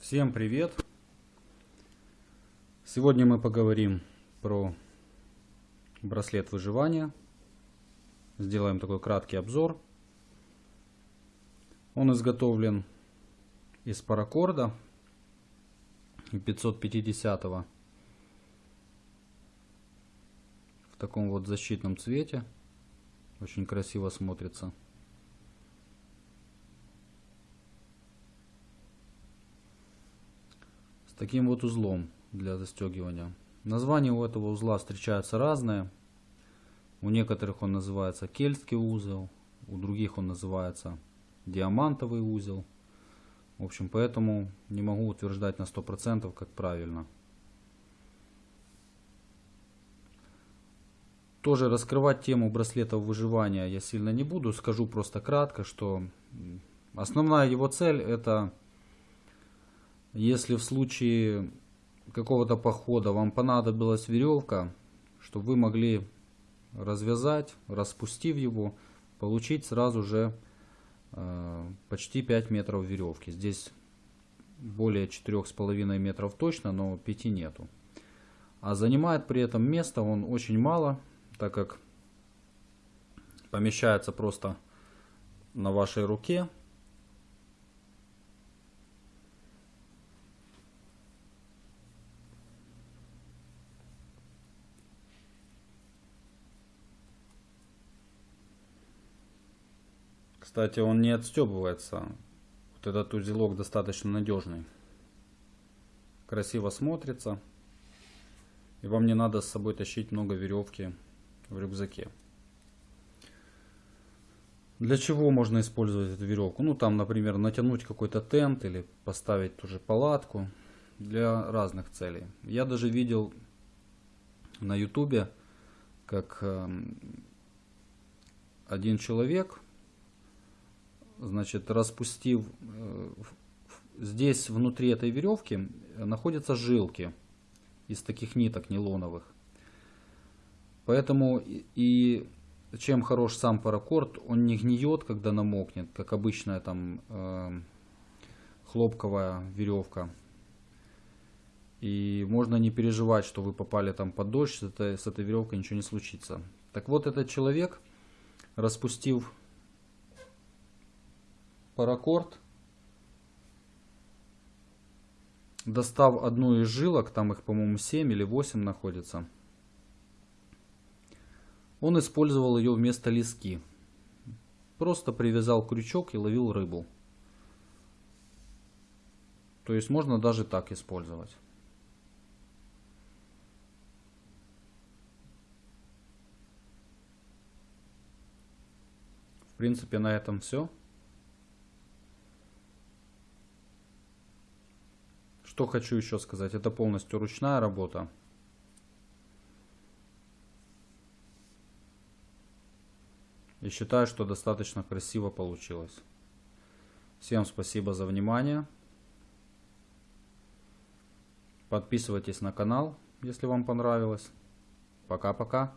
Всем привет! Сегодня мы поговорим про браслет выживания. Сделаем такой краткий обзор. Он изготовлен из паракорда 550 в таком вот защитном цвете. Очень красиво смотрится. С таким вот узлом для застегивания. Названия у этого узла встречаются разные. У некоторых он называется кельтский узел, у других он называется диамантовый узел. В общем, поэтому не могу утверждать на 100% как правильно. Тоже раскрывать тему браслетов выживания я сильно не буду. Скажу просто кратко, что основная его цель это, если в случае какого-то похода вам понадобилась веревка, чтобы вы могли развязать, распустив его, получить сразу же э, почти 5 метров веревки. Здесь более 4,5 метров точно, но 5 нету. А занимает при этом место он очень мало, так как помещается просто на вашей руке Кстати, он не отстебывается. Вот этот узелок достаточно надежный. Красиво смотрится. И вам не надо с собой тащить много веревки в рюкзаке. Для чего можно использовать эту веревку? Ну там, например, натянуть какой-то тент или поставить ту же палатку. Для разных целей. Я даже видел на ютубе, как эм, один человек значит, распустив, э, здесь внутри этой веревки находятся жилки из таких ниток нейлоновых. Поэтому и чем хорош сам паракорд, он не гниет, когда намокнет, как обычная там э, хлопковая веревка. И можно не переживать, что вы попали там под дождь, с этой, с этой веревкой ничего не случится. Так вот, этот человек, распустив паракорд. Достав одну из жилок, там их, по-моему, 7 или 8 находится. Он использовал ее вместо лески. Просто привязал крючок и ловил рыбу. То есть можно даже так использовать. В принципе, на этом все. Что хочу еще сказать, это полностью ручная работа. И считаю, что достаточно красиво получилось. Всем спасибо за внимание. Подписывайтесь на канал, если вам понравилось. Пока-пока.